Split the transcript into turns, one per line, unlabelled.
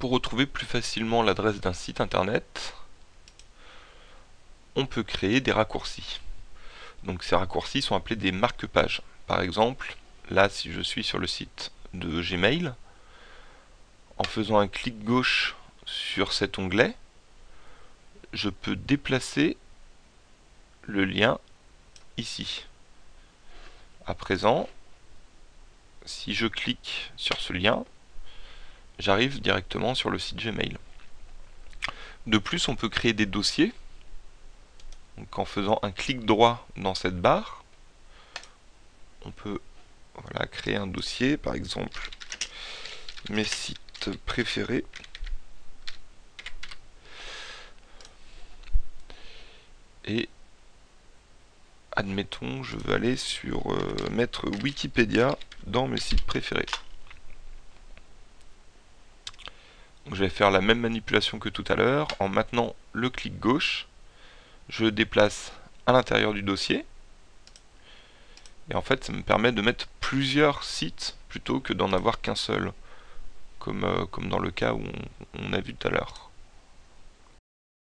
Pour retrouver plus facilement l'adresse d'un site internet, on peut créer des raccourcis. Donc ces raccourcis sont appelés des marque-pages. Par exemple, là si je suis sur le site de Gmail, en faisant un clic gauche sur cet onglet, je peux déplacer le lien ici. À présent, si je clique sur ce lien, j'arrive directement sur le site Gmail. De plus, on peut créer des dossiers. Donc, en faisant un clic droit dans cette barre, on peut créer un dossier, par exemple mes sites préférés. Et admettons, je veux aller sur euh, mettre Wikipédia dans mes sites préférés. Je vais faire la même manipulation que tout à l'heure. En maintenant le clic gauche, je déplace à l'intérieur du dossier. Et en fait, ça me permet de mettre plusieurs sites plutôt que d'en avoir qu'un seul, comme, euh, comme dans le cas où on a vu tout à l'heure.